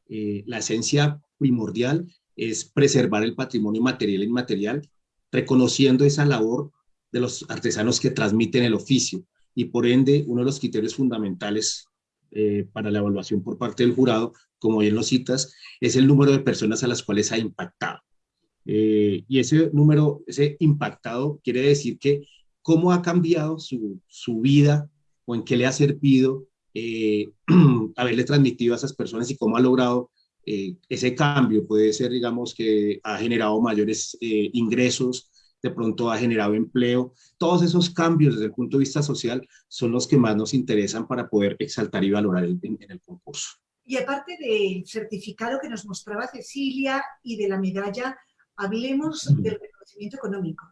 Eh, la esencia primordial es preservar el patrimonio material e inmaterial, reconociendo esa labor de los artesanos que transmiten el oficio y por ende uno de los criterios fundamentales eh, para la evaluación por parte del jurado, como bien lo citas, es el número de personas a las cuales ha impactado. Eh, y ese número, ese impactado, quiere decir que cómo ha cambiado su, su vida o en qué le ha servido eh, haberle transmitido a esas personas y cómo ha logrado ese cambio. Puede ser, digamos, que ha generado mayores ingresos, de pronto ha generado empleo. Todos esos cambios desde el punto de vista social son los que más nos interesan para poder exaltar y valorar en el concurso. Y aparte del certificado que nos mostraba Cecilia y de la medalla, Hablemos del reconocimiento económico,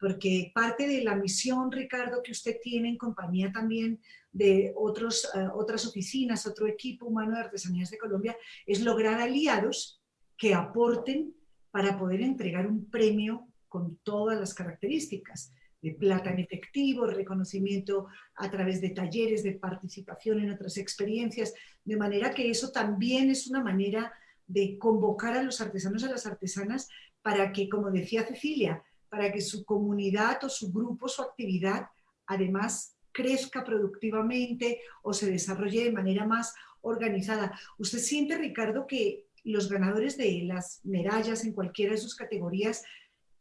porque parte de la misión, Ricardo, que usted tiene en compañía también de otros, eh, otras oficinas, otro equipo humano de artesanías de Colombia, es lograr aliados que aporten para poder entregar un premio con todas las características de plata en efectivo, reconocimiento a través de talleres, de participación en otras experiencias, de manera que eso también es una manera de convocar a los artesanos a las artesanas para que, como decía Cecilia, para que su comunidad o su grupo, su actividad, además crezca productivamente o se desarrolle de manera más organizada. ¿Usted siente, Ricardo, que los ganadores de las medallas en cualquiera de sus categorías,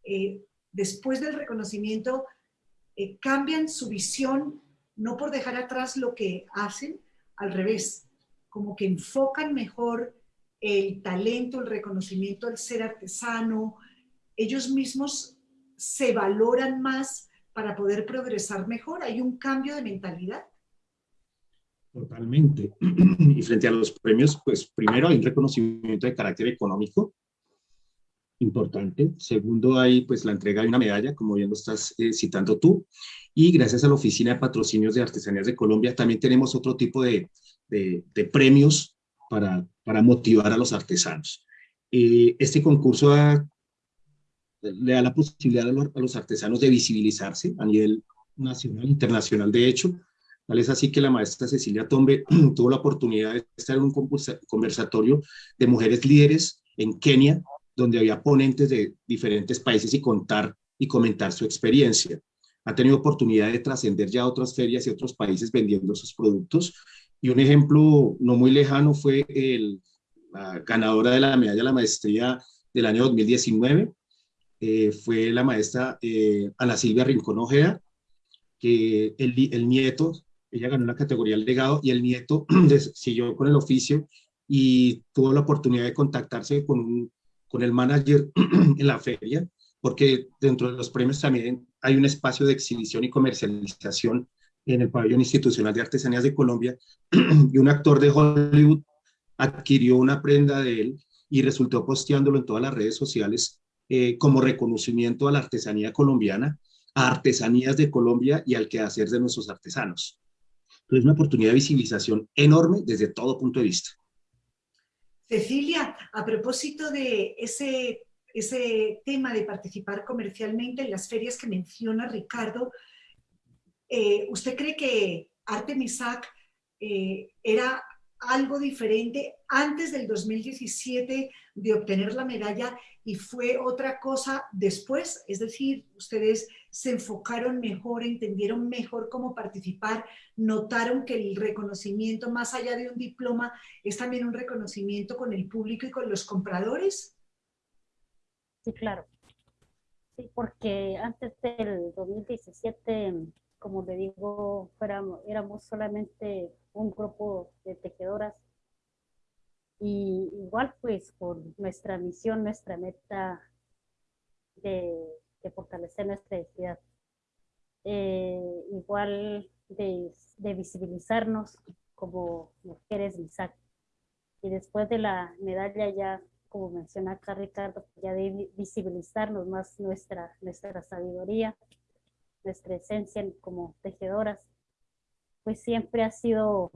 eh, después del reconocimiento, eh, cambian su visión, no por dejar atrás lo que hacen, al revés, como que enfocan mejor el talento, el reconocimiento al ser artesano, ellos mismos se valoran más para poder progresar mejor. Hay un cambio de mentalidad. Totalmente. Y frente a los premios, pues primero hay un reconocimiento de carácter económico importante. Segundo, hay pues la entrega de una medalla, como bien lo estás eh, citando tú. Y gracias a la Oficina de Patrocinios de Artesanías de Colombia, también tenemos otro tipo de, de, de premios para, para motivar a los artesanos. Eh, este concurso le da la posibilidad a los, artesanos de visibilizarse a nivel nacional, internacional, de hecho. Tal es así que la maestra Cecilia Tombe tuvo la oportunidad de estar en un conversatorio de mujeres líderes en Kenia, donde había ponentes de diferentes países y contar y comentar su experiencia. Ha tenido oportunidad de trascender ya a otras ferias y otros países vendiendo sus productos y un ejemplo no muy lejano fue el, la ganadora de la medalla de la maestría del año 2019, eh, fue la maestra eh, Ana Silvia Rincón Ojeda, que el, el, nieto, ella ganó la categoría legado y el nieto siguió con el oficio y tuvo la oportunidad de contactarse con, con el manager en la feria, porque dentro de los premios también hay un espacio de exhibición y comercialización en el pabellón institucional de artesanías de Colombia y un actor de Hollywood adquirió una prenda de él y resultó posteándolo en todas las redes sociales eh, como reconocimiento a la artesanía colombiana a artesanías de Colombia y al quehacer de nuestros artesanos. Entonces, es una oportunidad de visibilización enorme desde todo punto de vista. Cecilia, a propósito de ese, ese tema de participar comercialmente en las ferias que menciona Ricardo, eh, ¿usted cree que Artemisac eh, era algo diferente antes del 2017 de obtener la medalla y fue otra cosa después, es decir, ustedes se enfocaron mejor, entendieron mejor cómo participar, notaron que el reconocimiento más allá de un diploma es también un reconocimiento con el público y con los compradores. Sí, claro. Sí, porque antes del 2017, como le digo, éramos solamente un grupo de tejedoras y igual pues por nuestra misión, nuestra meta de, fortalecer nuestra identidad. Eh, igual de, visibilizarnos como mujeres MISAC. Y después de la medalla ya, como menciona acá Ricardo, ya de visibilizarnos más nuestra, nuestra sabiduría, nuestra esencia como tejedoras, pues siempre ha sido,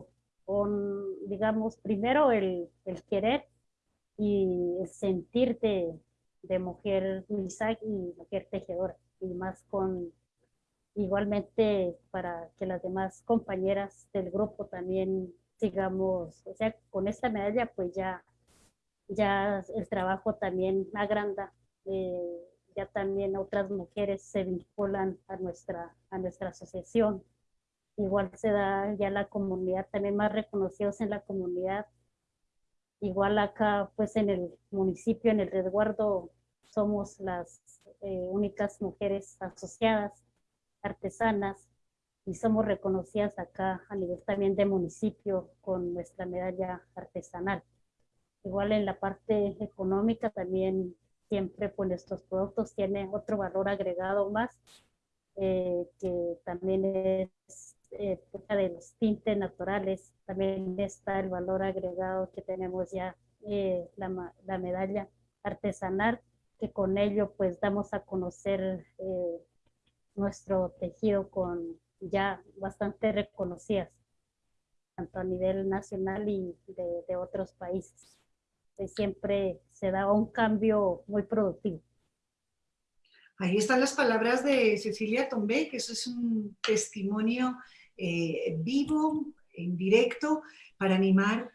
digamos, primero el, el querer y el sentirte de mujer Misak y mujer tejedora, y más con, igualmente para que las demás compañeras del grupo también sigamos, o sea, con esta medalla pues ya, ya el trabajo también agranda, eh, ya también otras mujeres se vinculan a nuestra, a nuestra asociación igual se da ya la comunidad, también más reconocidos en la comunidad. Igual acá, pues en el municipio, en el resguardo, somos las eh, únicas mujeres asociadas, artesanas, y somos reconocidas acá a nivel también de municipio con nuestra medalla artesanal. Igual en la parte económica también siempre pues nuestros productos tienen otro valor agregado más, eh, que también es eh, de los tintes naturales, también está el valor agregado que tenemos ya, eh, la, la, medalla artesanal, que con ello pues damos a conocer eh, nuestro tejido con ya bastante reconocidas, tanto a nivel nacional y de, de otros países. siempre se da un cambio muy productivo. Ahí están las palabras de Cecilia Tombe, que eso es un testimonio eh, vivo, en directo, para animar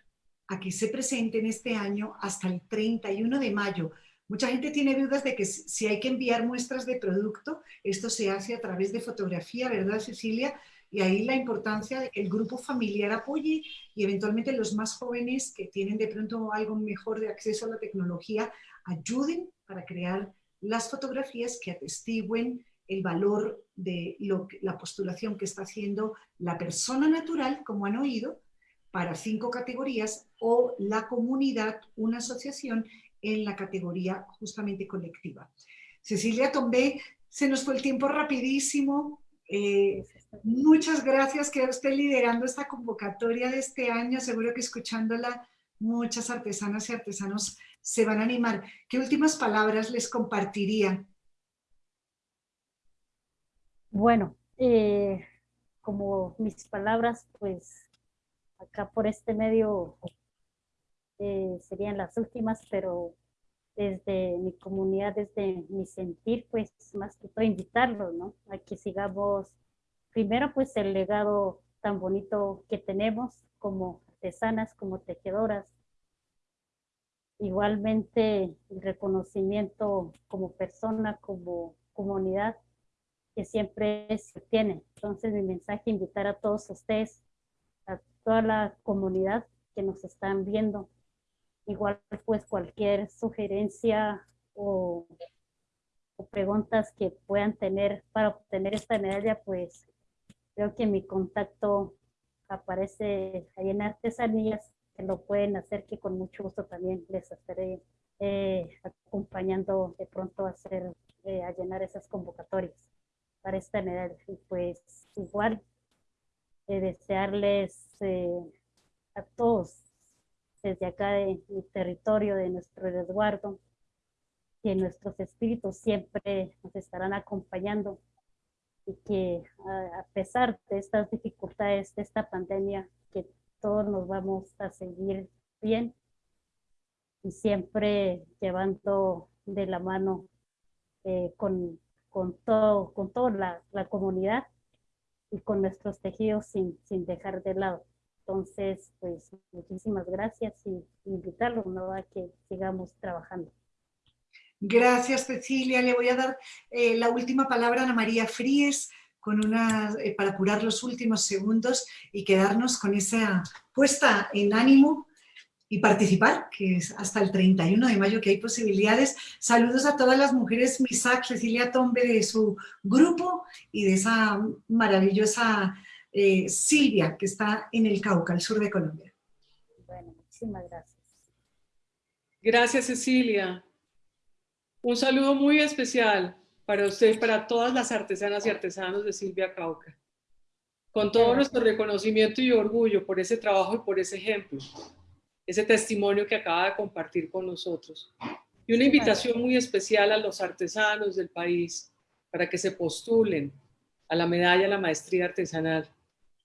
a que se presenten este año hasta el 31 de mayo. Mucha gente tiene dudas de que si hay que enviar muestras de producto, esto se hace a través de fotografía, ¿verdad Cecilia? Y ahí la importancia de que el grupo familiar apoye y eventualmente los más jóvenes que tienen de pronto algo mejor de acceso a la tecnología ayuden para crear las fotografías que atestiguen el valor de lo la postulación que está haciendo la persona natural, como han oído, para cinco categorías, o la comunidad, una asociación, en la categoría justamente colectiva. Cecilia Tombé, se nos fue el tiempo rapidísimo. Eh, muchas gracias, que usted liderando esta convocatoria de este año. Seguro que escuchándola muchas artesanas y artesanos se van a animar. ¿Qué últimas palabras les compartiría bueno, eh, como mis palabras, pues acá por este medio eh, serían las últimas, pero desde mi comunidad, desde mi sentir, pues más que todo invitarlos, ¿no? A que sigamos, primero pues el legado tan bonito que tenemos como artesanas, como tejedoras, igualmente el reconocimiento como persona, como comunidad, que siempre se tiene. Entonces mi mensaje invitar a todos ustedes, a toda la comunidad que nos están viendo, igual pues cualquier sugerencia o, preguntas que puedan tener para obtener esta medalla, pues creo que mi contacto aparece ahí en Artesanías, que lo pueden hacer, que con mucho gusto también les estaré eh, acompañando de pronto a hacer, eh, a llenar esas convocatorias para esta medalla. Y pues igual eh, desearles eh, a todos desde acá de mi territorio, de nuestro resguardo, que nuestros espíritus siempre nos estarán acompañando y que a, pesar de estas dificultades, de esta pandemia, que todos nos vamos a seguir bien y siempre llevando de la mano eh, con, con, todo, con toda la, la, comunidad y con nuestros tejidos sin, sin dejar de lado. Entonces, pues muchísimas gracias y invitarlo ¿no? a que sigamos trabajando. Gracias, Cecilia. Le voy a dar eh, la última palabra a Ana María Fríes con una, eh, para curar los últimos segundos y quedarnos con esa puesta en ánimo y participar, que es hasta el 31 de mayo que hay posibilidades. Saludos a todas las mujeres MISAC, Cecilia Tombe de su grupo y de esa maravillosa eh, Silvia que está en el Cauca, al sur de Colombia. Bueno, muchísimas gracias. Gracias, Cecilia. Un saludo muy especial para usted, para todas las artesanas y artesanos de Silvia Cauca. Con todo nuestro reconocimiento y orgullo por ese trabajo y por ese ejemplo, ese testimonio que acaba de compartir con nosotros. Y una invitación muy especial a los artesanos del país para que se postulen a la medalla a la maestría artesanal.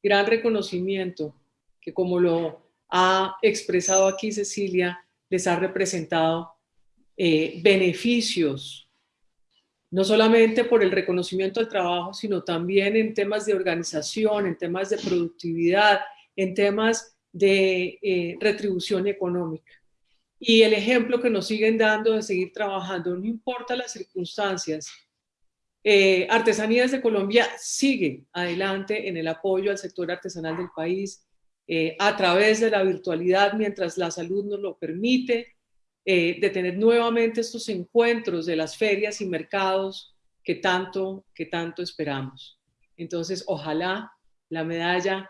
Gran reconocimiento que como lo ha expresado aquí Cecilia, les ha representado eh, beneficios, no solamente por el reconocimiento al trabajo, sino también en temas de organización, en temas de productividad, en temas de eh, retribución económica. Y el ejemplo que nos siguen dando de seguir trabajando, no importa las circunstancias, eh, Artesanías de Colombia sigue adelante en el apoyo al sector artesanal del país a través de la virtualidad mientras la salud nos lo permite, eh, de tener nuevamente estos encuentros de las ferias y mercados que tanto, que tanto esperamos. Entonces, ojalá la medalla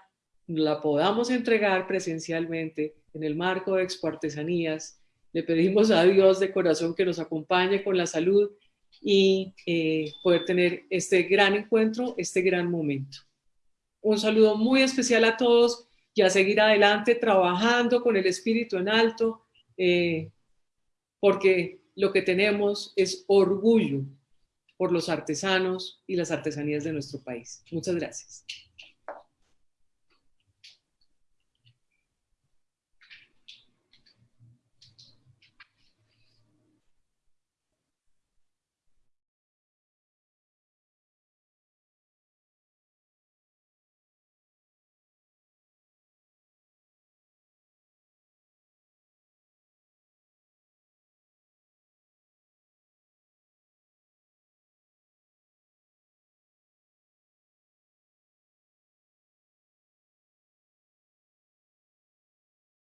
la podamos entregar presencialmente en el marco de Expo Artesanías. Le pedimos a Dios de corazón que nos acompañe con la salud y eh, poder tener este gran encuentro, este gran momento. Un saludo muy especial a todos y a seguir adelante trabajando con el espíritu en alto, eh, porque lo que tenemos es orgullo por los artesanos y las artesanías de nuestro país. Muchas gracias.